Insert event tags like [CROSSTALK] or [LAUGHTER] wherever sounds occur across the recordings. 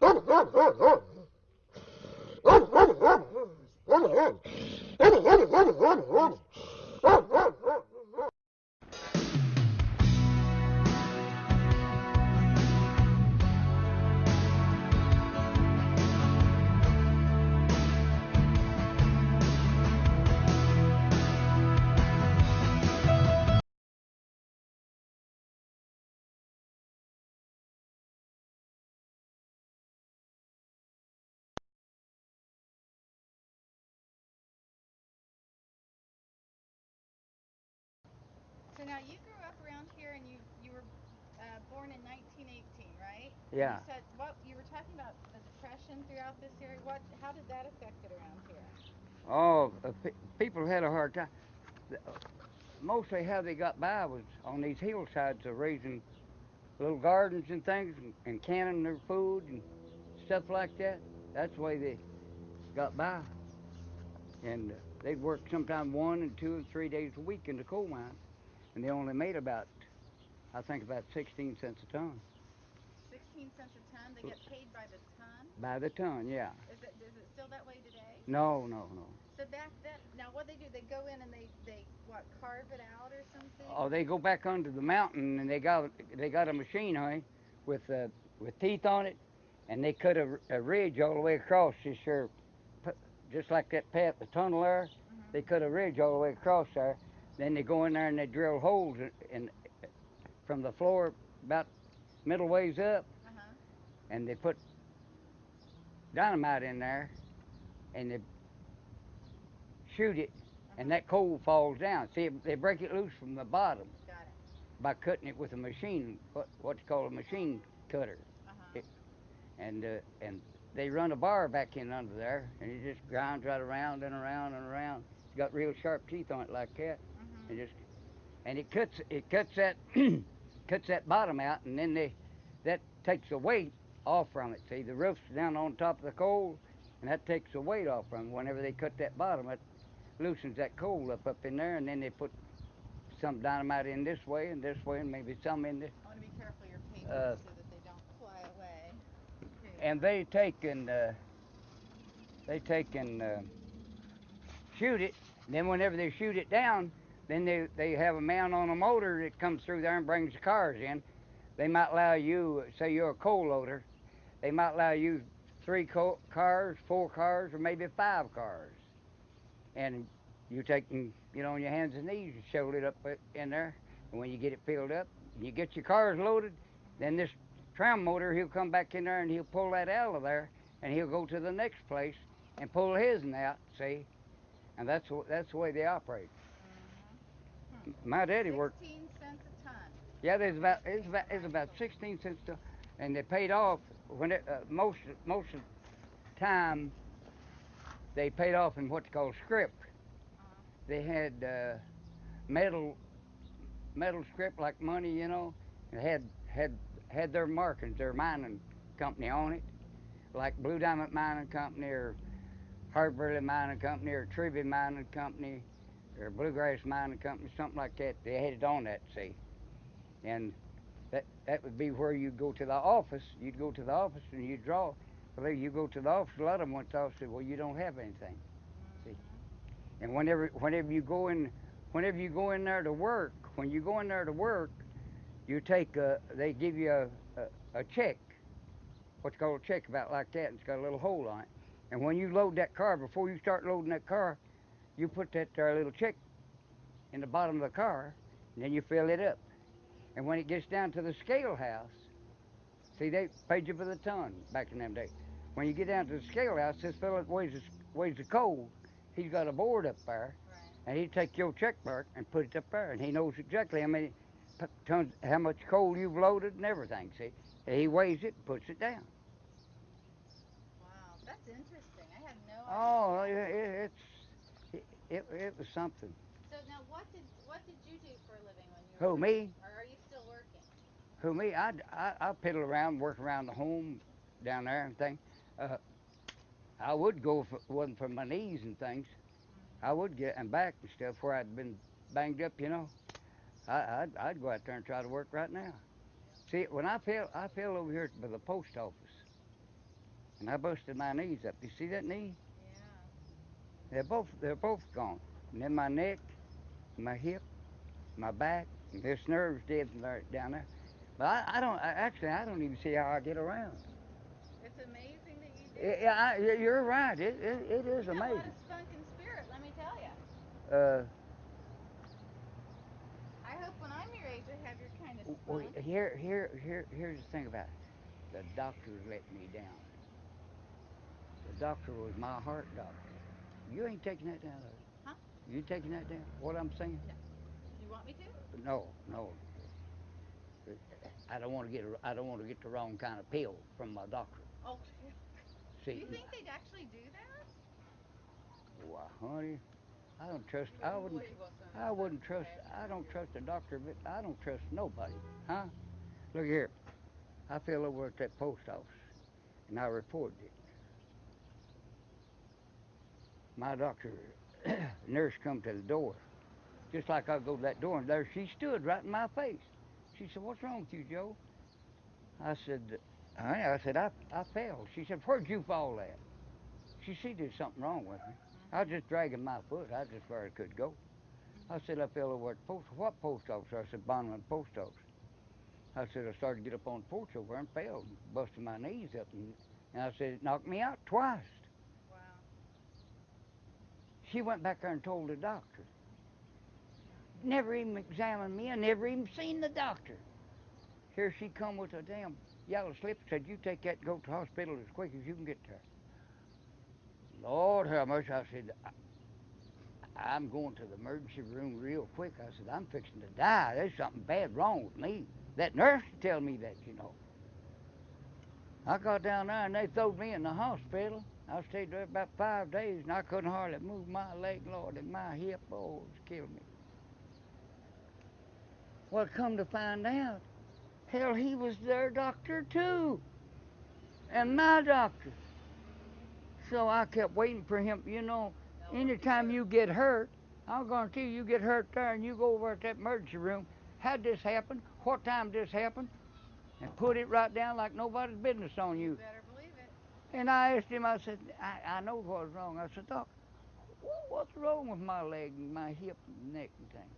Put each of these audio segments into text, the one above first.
So [LAUGHS] [LAUGHS] now you grew up around here and you you were uh, born in 1918, right? Yeah. You said what you were talking about the depression throughout this area. What how did that affect it around here? Oh, uh, pe- people had a hard time. Mostly how they got by was on these hillsides of raising little gardens and things and, and canning their food and stuff like that. That's the way they got by. And uh, they'd work sometime one and two and three days a week in the coal mine. And they only made about, I think, about 16 cents a ton. 16 cents a ton. They get paid by the ton. By the ton, yeah. Is it is it still that way today? No, no, no. So back then, now what they do? They go in and they they what carve it out or something? Oh, they go back under the mountain and they got they got a machine, honey, with uh, with teeth on it, and they cut a, a ridge all the way across. Just sure, just like that path, the tunnel there. Mhm. They cut a ridge all the way across there. Then they go in there and they drill holes in, in from the floor about middle ways up, Uh-huh. and they put dynamite in there, and they shoot it, and that coal falls down. See, they break it loose from the bottom by cutting it with a machine, what what's called a machine cutter, Uh-huh. and uh, and they run a bar back in under there, and it just grinds right around and around and around. It's got real sharp teeth on it like that. And just and it cuts it cuts that [CLEARS THROAT] cuts that bottom out, and then they that takes the weight off from it. See, the roof's down on top of the coal, and that takes the weight off from it. Whenever they cut that bottom, it loosens that coal up up in there, and then they put some dynamite in this way and this way, and maybe some in this. I want to be careful your papers Uh, so that they don't fly away. And they take and uh, they take and uh, shoot it. And then whenever they shoot it down, then they they have a man on a motor that comes through there and brings the cars in. They might allow you, say you're a coal loader, they might allow you three co- cars, four cars, or maybe five cars. And you take and get on your hands and knees and shovel it up in there. And when you get it filled up, you get your cars loaded, then this tram motor, he'll come back in there and he'll pull that out of there, and he'll go to the next place and pull his out. See, and that's that's the way they operate. My daddy worked. 16 cents a ton. Yeah, there's about it's about it's about 16 cents to, and they paid off when it uh, most most of the time. They paid off in what's called scrip. Uh-huh. They had uh, metal metal script like money, you know, and had had had their markings, their mining company on it, like Blue Diamond Mining Company or Hardburly Mining Company or Tribbey Mining Company or Bluegrass Mining Company, something like that. They had it on that, see. And that that would be where you'd go to the office. You'd go to the office and you'd draw. Well, you go to the office. A lot of them went to the office and "Well, you don't have anything." See. And whenever whenever you go in, whenever you go in there to work, when you go in there to work, you take a, they give you a, a, a check, what's called a check, about like that, and it's got a little hole on it. And when you load that car, before you start loading that car, you put that there little check in the bottom of the car, and then you fill it up. And when it gets down to the scale house, see they paid you for the ton back in them days. When you get down to the scale house, this fella weighs the, weighs the coal, he's got a board up there, Right. and he take your check mark and put it up there, and he knows exactly how many tons, how much coal you've loaded and everything. See, and he weighs it, and puts it down. Wow, that's interesting. I had no Oh, idea. it, it's it, it, was something. So now, what did what did you do for a living when you Who, were me? Or are you still working? Who me? I I I piddle around, work around the home down there and thing. Uh, I would go if it wasn't for my knees and things. I would get and back and stuff where I'd been banged up, you know. I, I'd I'd go out there and try to work right now. See, when I fell I fell over here by the post office, and I busted my knees up. You see that knee? They're both they're both gone. And then my neck, my hip, my back, this nerve's dead down there. But I, I don't I, actually I don't even see how I get around. It's amazing that you do. Yeah, you're right. It it, it is you got a amazing. spunk and spirit, let me tell you. Uh, I hope when I'm your age, I have your kind of spunk. w- here here here here's the thing about it. The doctors let me down. The doctor was my heart doctor. You ain't taking that down? Huh? You taking that down? What I'm saying? You want me to? No, no. I don't want to get a, I don't want to get the wrong kind of pill from my doctor. Oh, [LAUGHS] See, do you think they'd actually do that? why, honey, I don't trust. I wouldn't. I wouldn't trust. I don't trust the doctor, but I don't trust nobody, huh? Look here. I fell over at that post office, and I reported it. My doctor, [CLEARS THROAT] nurse, come to the door, just like I go to that door, and there she stood right in my face. She said, "What's wrong with you, Joe?" I said, "Honey," I said, "I I fell." She said, "Where'd you fall at?" She see there's something wrong with me. Mm-hmm. I was just dragging my foot. I just where I could go. Mm-hmm. I said I fell over at the post. What post office? I said Bonnyman Post Office. I said I started to get up on the porch over there and fell, busted my knees up, and, and I said it knocked me out twice. She went back there and told the doctor. Never even examined me. I never even seen the doctor. Here she come with a damn yellow slip. Said you take that and go to the hospital as quick as you can get there. Lord have mercy. I said I, I'm going to the emergency room real quick. I said I'm fixing to die. There's something bad wrong with me. That nurse tell me that, you know. I got down there and they throwed me in the hospital. I stayed there about five days and I couldn't hardly move my leg, Lord, and my hip, oh, killing me. Well, come to find out, hell, he was their doctor too, and my doctor. So I kept waiting for him. You know, anytime you get hurt, I'm going to you, you get hurt there and you go over at that emergency room. How'd this happen? What time did this happen? And put it right down like nobody's business on you. Better believe it. And I asked him, I said, I, I know what was wrong. I said, Doc, what's wrong with my leg and my hip and neck and thing?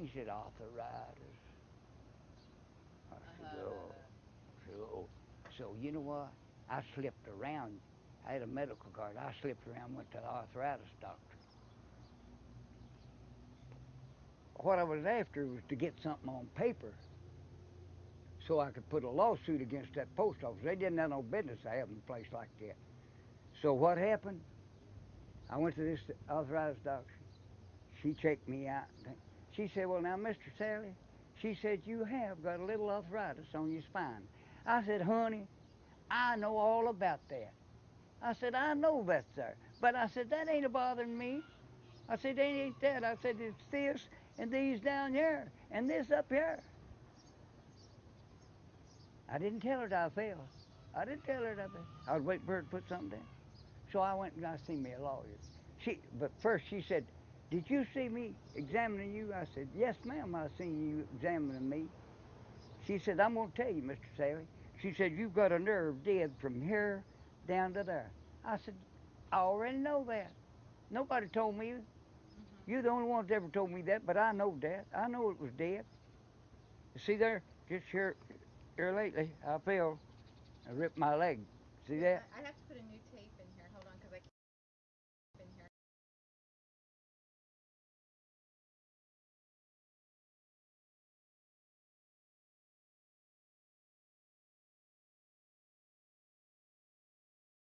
He said, arthritis. I said, uh-huh. oh. So, so you know what? I slipped around. I had a medical card. I slipped around, went to the arthritis doctor. What I was after was to get something on paper so I could put a lawsuit against that post office. They didn't have no business having a place like that. So what happened? I went to this arthritis doctor. She checked me out. She said, Well, now, Mr. Sally, she said, You have got a little arthritis on your spine. I said, Honey, I know all about that. I said, I know that's there. But I said, That ain't bothering me. I said, ain't that. I said, It's this and these down here and this up here. I didn't tell her that I fell. I didn't tell her that I fell. I was waiting for her to put something down. So I went and I seen me a lawyer. She, but first she said, "Did you see me examining you?" I said, "Yes, ma'am. I seen you examining me." She said, "I'm gonna tell you, Mr. Sally." She said, "You've got a nerve dead from here down to there." I said, "I already know that. Nobody told me. Mm-hmm. You're the only one that ever told me that, but I know that. I know it was dead. You see there, just here, here lately, I fell. I ripped my leg. See that? I, I have to put a new